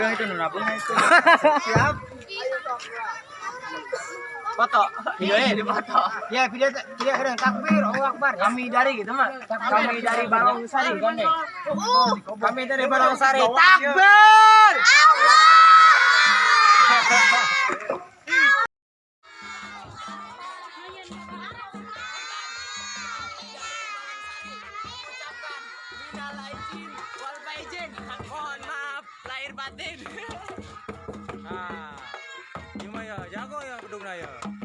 Itu nuna pun itu. Siap. Foto. Video ya di foto. Ya, video video keren takbir, Allahu Akbar. Kami dari gitu mah. Kami dari Barongsari kan deh. Kami dari Barongsari. Takbir! ba tên. À nhưng mà giờ giá có ờ, đùng này rồi